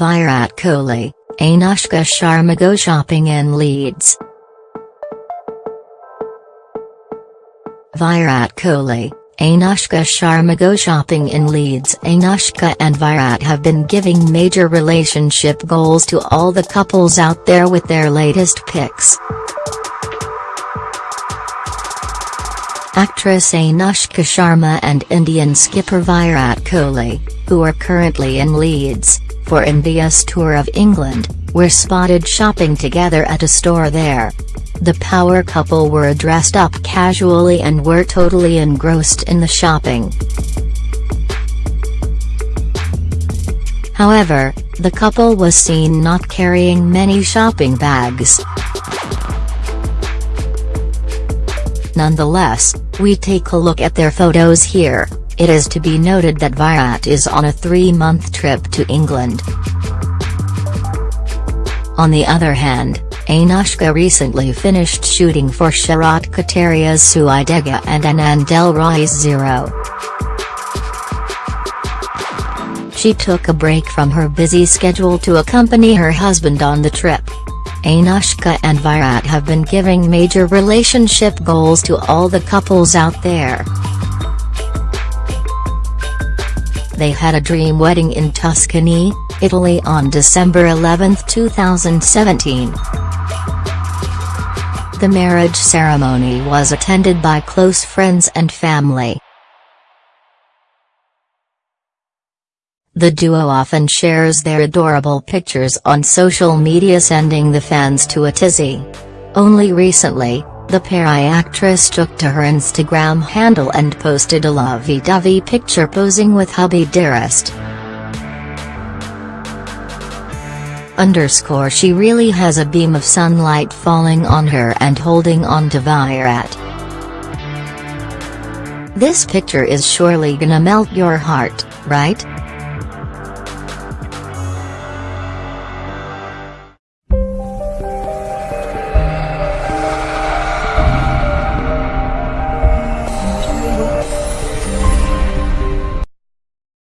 Virat Kohli, Anushka Sharma go shopping in Leeds. Virat Kohli, Anushka Sharma go shopping in Leeds Anushka and Virat have been giving major relationship goals to all the couples out there with their latest pics. Actress Anushka Sharma and Indian skipper Virat Kohli, who are currently in Leeds, for India's tour of England, were spotted shopping together at a store there. The power couple were dressed up casually and were totally engrossed in the shopping. However, the couple was seen not carrying many shopping bags. Nonetheless, we take a look at their photos here, it is to be noted that Virat is on a three-month trip to England. On the other hand, Anushka recently finished shooting for Sharat Katariya's Suidega and Anand L Rai's Zero. She took a break from her busy schedule to accompany her husband on the trip. Anushka and Virat have been giving major relationship goals to all the couples out there. They had a dream wedding in Tuscany, Italy on December 11, 2017. The marriage ceremony was attended by close friends and family. The duo often shares their adorable pictures on social media sending the fans to a tizzy. Only recently, the Pari actress took to her Instagram handle and posted a lovey-dovey picture posing with hubby Dearest. underscore she really has a beam of sunlight falling on her and holding on to Virat. This picture is surely gonna melt your heart, right?